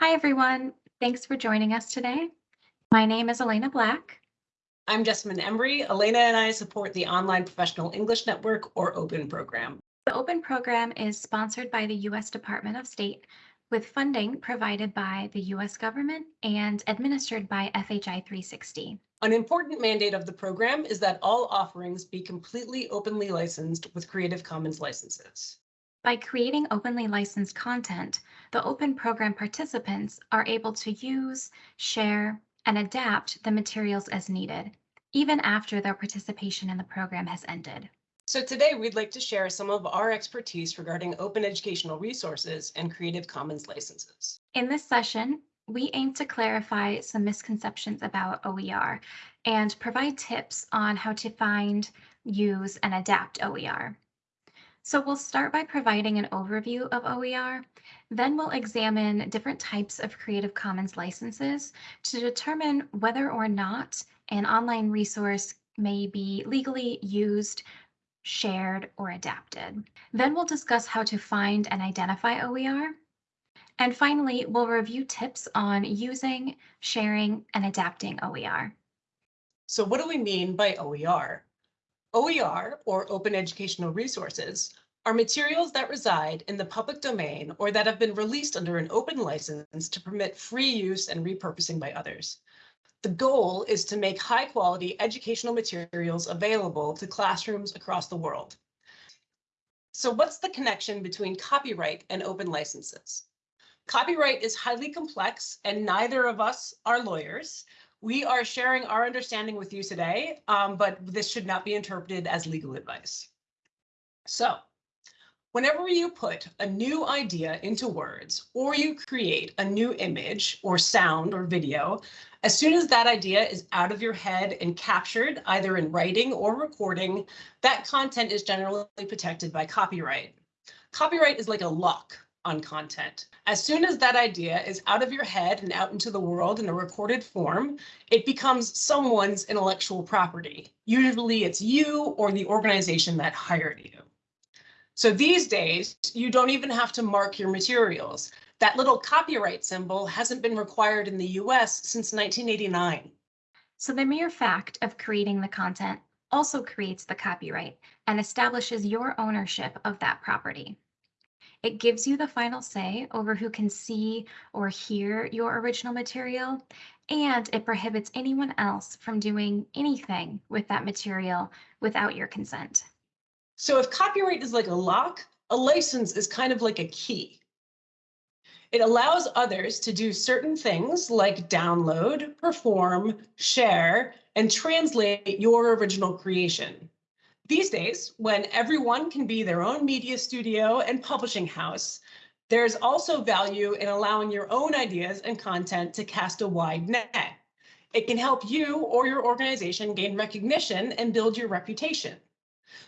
Hi, everyone. Thanks for joining us today. My name is Elena Black. I'm Jessamine Embry. Elena and I support the Online Professional English Network or OPEN program. The OPEN program is sponsored by the U.S. Department of State with funding provided by the U.S. government and administered by FHI 360. An important mandate of the program is that all offerings be completely openly licensed with Creative Commons licenses. By creating openly licensed content, the OPEN program participants are able to use, share, and adapt the materials as needed, even after their participation in the program has ended. So today we'd like to share some of our expertise regarding open educational resources and Creative Commons licenses. In this session, we aim to clarify some misconceptions about OER and provide tips on how to find, use, and adapt OER. So we'll start by providing an overview of OER. Then we'll examine different types of Creative Commons licenses to determine whether or not an online resource may be legally used, shared, or adapted. Then we'll discuss how to find and identify OER. And finally, we'll review tips on using, sharing, and adapting OER. So what do we mean by OER? OER, or Open Educational Resources, are materials that reside in the public domain or that have been released under an open license to permit free use and repurposing by others. The goal is to make high quality educational materials available to classrooms across the world. So what's the connection between copyright and open licenses? Copyright is highly complex and neither of us are lawyers. We are sharing our understanding with you today, um, but this should not be interpreted as legal advice. So whenever you put a new idea into words or you create a new image or sound or video, as soon as that idea is out of your head and captured either in writing or recording, that content is generally protected by copyright. Copyright is like a lock on content. As soon as that idea is out of your head and out into the world in a recorded form, it becomes someone's intellectual property. Usually it's you or the organization that hired you. So these days, you don't even have to mark your materials. That little copyright symbol hasn't been required in the US since 1989. So the mere fact of creating the content also creates the copyright and establishes your ownership of that property. It gives you the final say over who can see or hear your original material, and it prohibits anyone else from doing anything with that material without your consent. So if copyright is like a lock, a license is kind of like a key. It allows others to do certain things like download, perform, share, and translate your original creation. These days, when everyone can be their own media studio and publishing house, there's also value in allowing your own ideas and content to cast a wide net. It can help you or your organization gain recognition and build your reputation.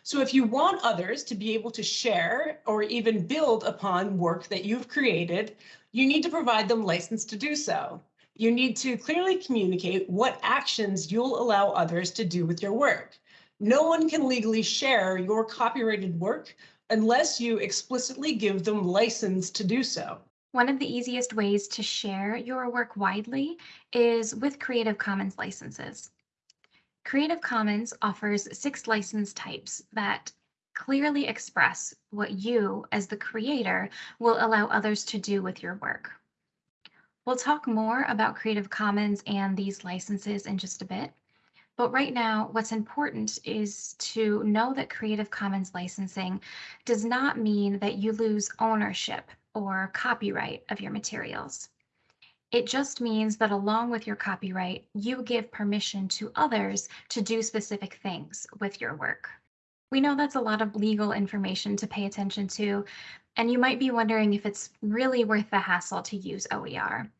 So if you want others to be able to share or even build upon work that you've created, you need to provide them license to do so. You need to clearly communicate what actions you'll allow others to do with your work. No one can legally share your copyrighted work unless you explicitly give them license to do so. One of the easiest ways to share your work widely is with Creative Commons licenses. Creative Commons offers six license types that clearly express what you, as the creator, will allow others to do with your work. We'll talk more about Creative Commons and these licenses in just a bit. But right now, what's important is to know that Creative Commons licensing does not mean that you lose ownership or copyright of your materials. It just means that along with your copyright, you give permission to others to do specific things with your work. We know that's a lot of legal information to pay attention to, and you might be wondering if it's really worth the hassle to use OER.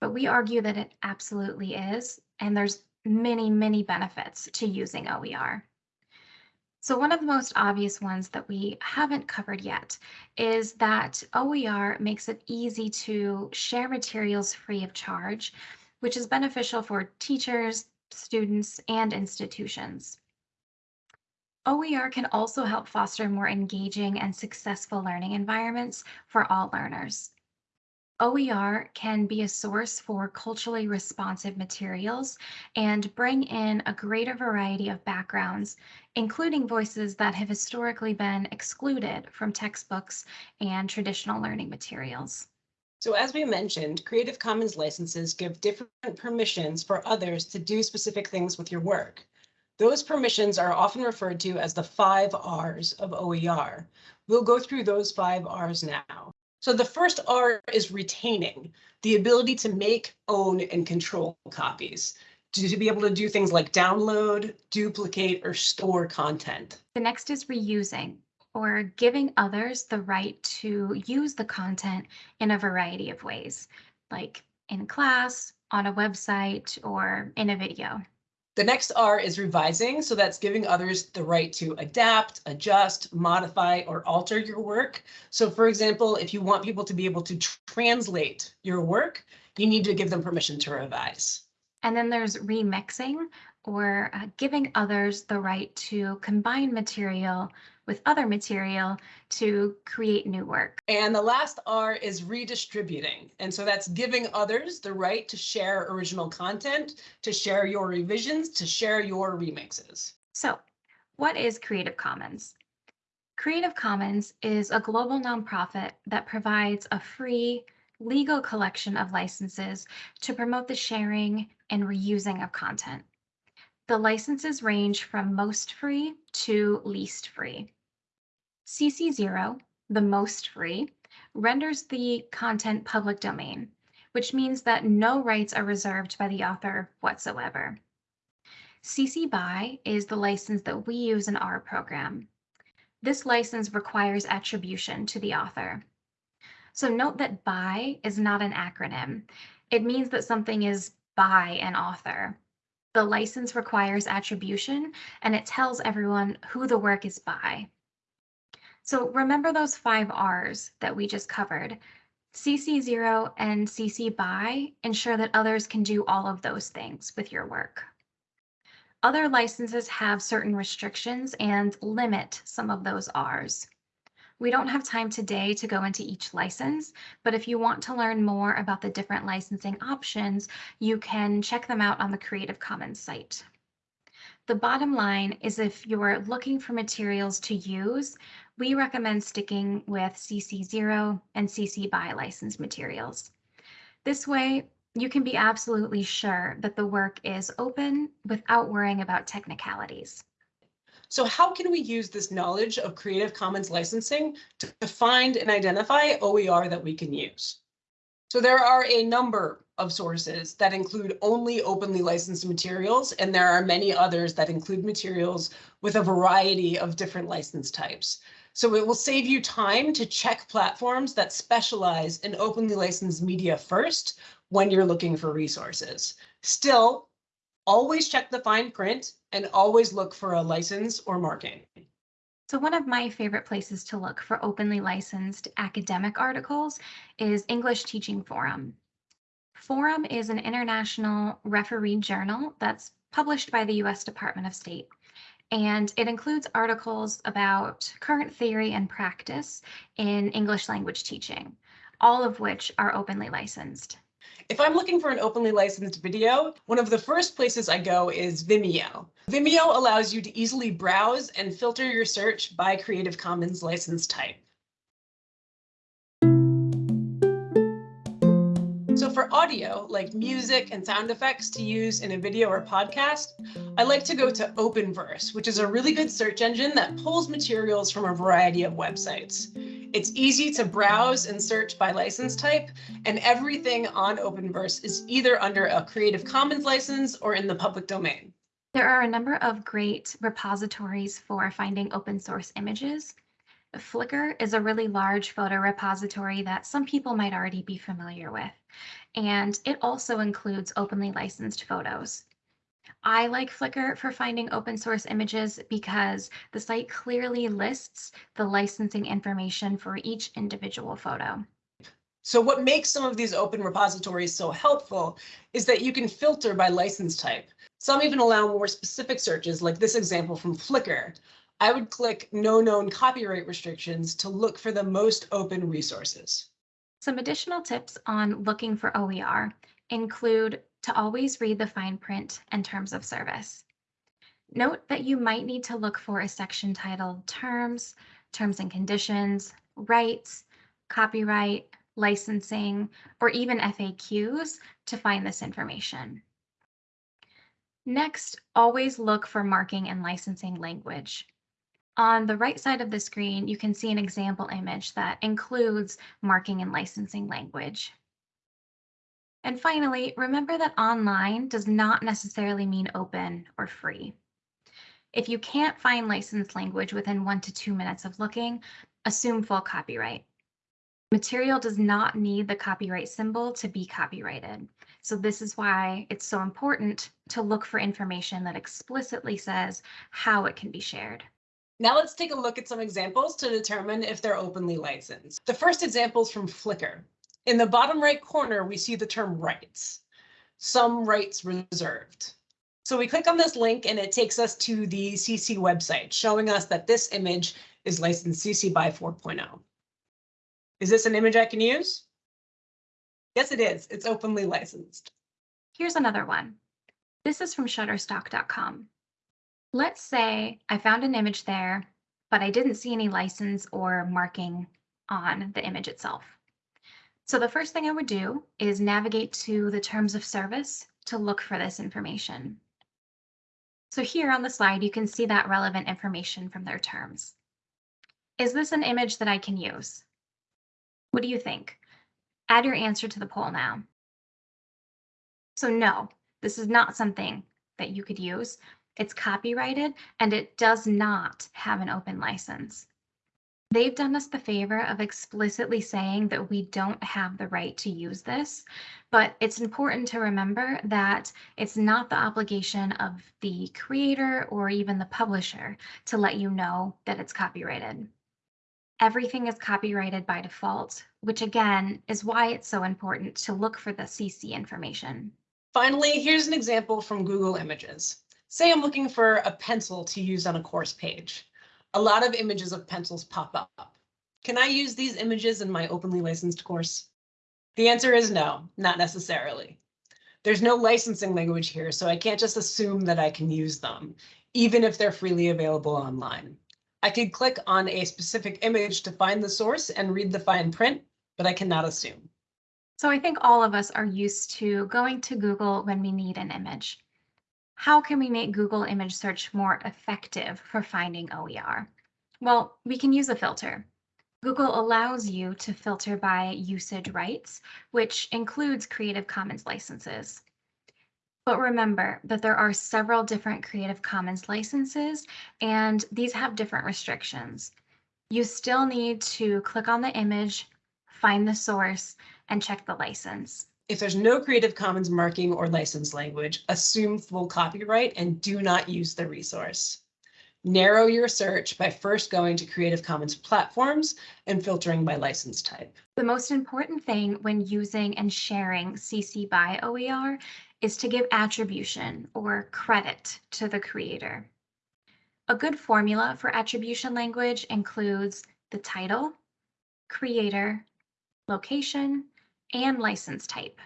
But we argue that it absolutely is, and there's many, many benefits to using OER. So one of the most obvious ones that we haven't covered yet is that OER makes it easy to share materials free of charge, which is beneficial for teachers, students, and institutions. OER can also help foster more engaging and successful learning environments for all learners. OER can be a source for culturally responsive materials and bring in a greater variety of backgrounds, including voices that have historically been excluded from textbooks and traditional learning materials. So as we mentioned, Creative Commons licenses give different permissions for others to do specific things with your work. Those permissions are often referred to as the five R's of OER. We'll go through those five R's now. So the first R is retaining, the ability to make, own, and control copies, to, be able to do things like download, duplicate, or store content. The next is reusing, or giving others the right to use the content in a variety of ways, like in class, on a website, or in a video. The next R is revising. So that's giving others the right to adapt, adjust, modify, or alter your work. So for example, if you want people to be able to translate your work, you need to give them permission to revise. And then there's remixing or uh, giving others the right to combine material with other material to create new work. And the last R is redistributing. And so that's giving others the right to share original content, to share your revisions, to share your remixes. So what is Creative Commons? Creative Commons is a global nonprofit that provides a free legal collection of licenses to promote the sharing and reusing of content. The licenses range from most free to least free. CC0, the most free, renders the content public domain, which means that no rights are reserved by the author whatsoever. CC BY is the license that we use in our program. This license requires attribution to the author. So note that BY is not an acronym. It means that something is by an author. The license requires attribution and it tells everyone who the work is by. So remember those five R's that we just covered. CC0 and CC BY ensure that others can do all of those things with your work. Other licenses have certain restrictions and limit some of those R's. We don't have time today to go into each license, but if you want to learn more about the different licensing options, you can check them out on the Creative Commons site. The bottom line is if you're looking for materials to use, we recommend sticking with CC0 and CC BY licensed materials. This way, you can be absolutely sure that the work is open without worrying about technicalities. So how can we use this knowledge of Creative Commons licensing to find and identify OER that we can use? So there are a number of sources that include only openly licensed materials, and there are many others that include materials with a variety of different license types. So it will save you time to check platforms that specialize in openly licensed media first when you're looking for resources. Still, always check the fine print and always look for a license or marking. So one of my favorite places to look for openly licensed academic articles is English Teaching Forum. Forum is an international refereed journal that's published by the US Department of State and it includes articles about current theory and practice in English language teaching, all of which are openly licensed. If I'm looking for an openly licensed video, one of the first places I go is Vimeo. Vimeo allows you to easily browse and filter your search by Creative Commons license type. So for audio, like music and sound effects to use in a video or podcast, I like to go to Openverse, which is a really good search engine that pulls materials from a variety of websites. It's easy to browse and search by license type, and everything on Openverse is either under a Creative Commons license or in the public domain. There are a number of great repositories for finding open source images. Flickr is a really large photo repository that some people might already be familiar with, and it also includes openly licensed photos. I like Flickr for finding open source images because the site clearly lists the licensing information for each individual photo. So what makes some of these open repositories so helpful is that you can filter by license type. Some even allow more specific searches like this example from Flickr. I would click no known copyright restrictions to look for the most open resources. Some additional tips on looking for OER include to always read the fine print and terms of service. Note that you might need to look for a section titled Terms, Terms and Conditions, Rights, Copyright, Licensing, or even FAQs to find this information. Next, always look for marking and licensing language. On the right side of the screen, you can see an example image that includes marking and licensing language. And finally, remember that online does not necessarily mean open or free. If you can't find licensed language within one to two minutes of looking, assume full copyright. Material does not need the copyright symbol to be copyrighted. So this is why it's so important to look for information that explicitly says how it can be shared. Now let's take a look at some examples to determine if they're openly licensed. The first example is from Flickr. In the bottom right corner, we see the term rights, some rights reserved. So we click on this link and it takes us to the CC website, showing us that this image is licensed CC by 4.0. Is this an image I can use? Yes, it is. It's openly licensed. Here's another one. This is from shutterstock.com. Let's say I found an image there, but I didn't see any license or marking on the image itself. So the first thing I would do is navigate to the terms of service to look for this information. So here on the slide, you can see that relevant information from their terms. Is this an image that I can use? What do you think? Add your answer to the poll now. So no, this is not something that you could use. It's copyrighted and it does not have an open license. They've done us the favor of explicitly saying that we don't have the right to use this, but it's important to remember that it's not the obligation of the creator or even the publisher to let you know that it's copyrighted. Everything is copyrighted by default, which again is why it's so important to look for the CC information. Finally, here's an example from Google Images. Say I'm looking for a pencil to use on a course page. A lot of images of pencils pop up. Can I use these images in my openly licensed course? The answer is no, not necessarily. There's no licensing language here, so I can't just assume that I can use them, even if they're freely available online. I could click on a specific image to find the source and read the fine print, but I cannot assume. So I think all of us are used to going to Google when we need an image. How can we make Google image search more effective for finding OER? Well, we can use a filter. Google allows you to filter by usage rights, which includes Creative Commons licenses. But remember that there are several different Creative Commons licenses, and these have different restrictions. You still need to click on the image, find the source, and check the license. If there's no Creative Commons marking or license language, assume full copyright and do not use the resource. Narrow your search by first going to Creative Commons platforms and filtering by license type. The most important thing when using and sharing CC by OER is to give attribution or credit to the creator. A good formula for attribution language includes the title, creator, location, and license type.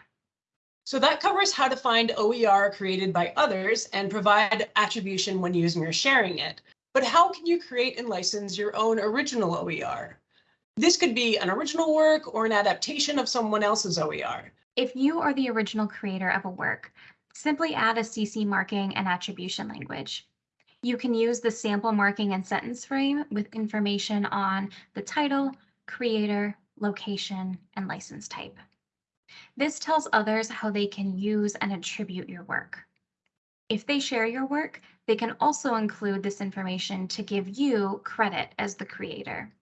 So that covers how to find OER created by others and provide attribution when using or sharing it. But how can you create and license your own original OER? This could be an original work or an adaptation of someone else's OER. If you are the original creator of a work, simply add a CC marking and attribution language. You can use the sample marking and sentence frame with information on the title, creator, location, and license type. This tells others how they can use and attribute your work. If they share your work, they can also include this information to give you credit as the creator.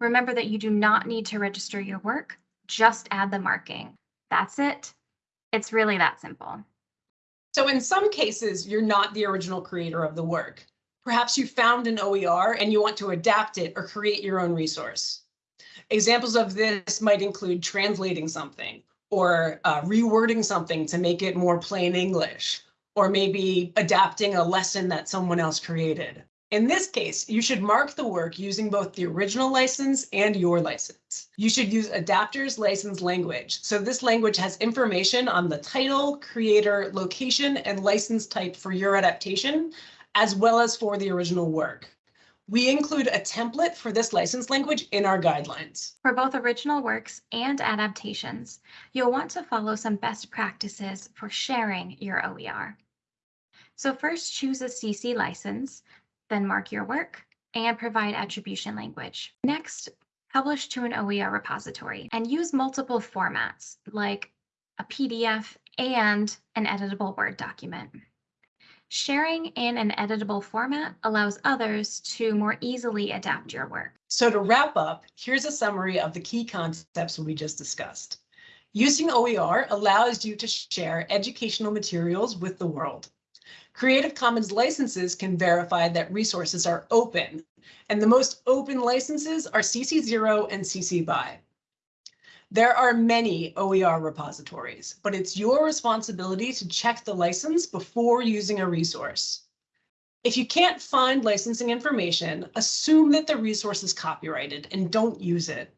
Remember that you do not need to register your work, just add the marking. That's it. It's really that simple. So in some cases, you're not the original creator of the work. Perhaps you found an OER and you want to adapt it or create your own resource. Examples of this might include translating something or uh, rewording something to make it more plain English, or maybe adapting a lesson that someone else created. In this case, you should mark the work using both the original license and your license. You should use adapter's license language. So this language has information on the title, creator, location, and license type for your adaptation, as well as for the original work. We include a template for this license language in our guidelines. For both original works and adaptations, you'll want to follow some best practices for sharing your OER. So first choose a CC license, then mark your work and provide attribution language. Next, publish to an OER repository and use multiple formats like a PDF and an editable Word document. Sharing in an editable format allows others to more easily adapt your work. So to wrap up, here's a summary of the key concepts we just discussed. Using OER allows you to share educational materials with the world. Creative Commons licenses can verify that resources are open, and the most open licenses are CC0 and CC BY. There are many OER repositories, but it's your responsibility to check the license before using a resource. If you can't find licensing information, assume that the resource is copyrighted and don't use it.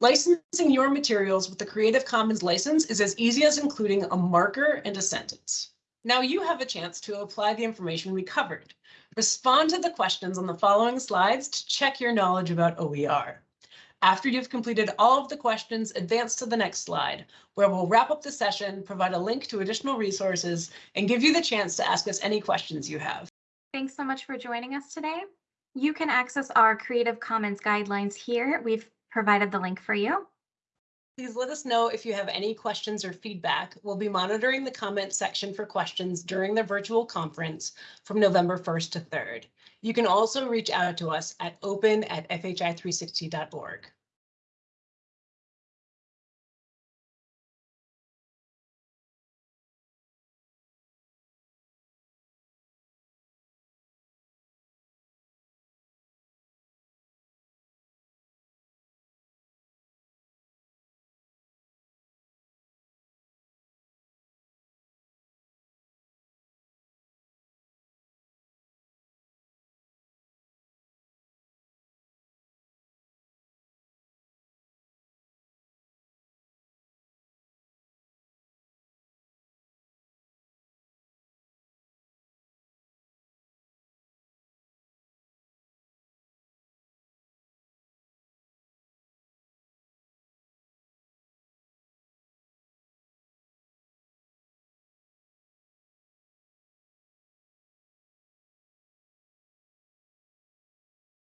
Licensing your materials with the Creative Commons license is as easy as including a marker and a sentence. Now you have a chance to apply the information we covered. Respond to the questions on the following slides to check your knowledge about OER. After you've completed all of the questions, advance to the next slide, where we'll wrap up the session, provide a link to additional resources, and give you the chance to ask us any questions you have. Thanks so much for joining us today. You can access our Creative Commons guidelines here. We've provided the link for you. Please let us know if you have any questions or feedback. We'll be monitoring the comment section for questions during the virtual conference from November 1st to 3rd. You can also reach out to us at open at fhi360.org.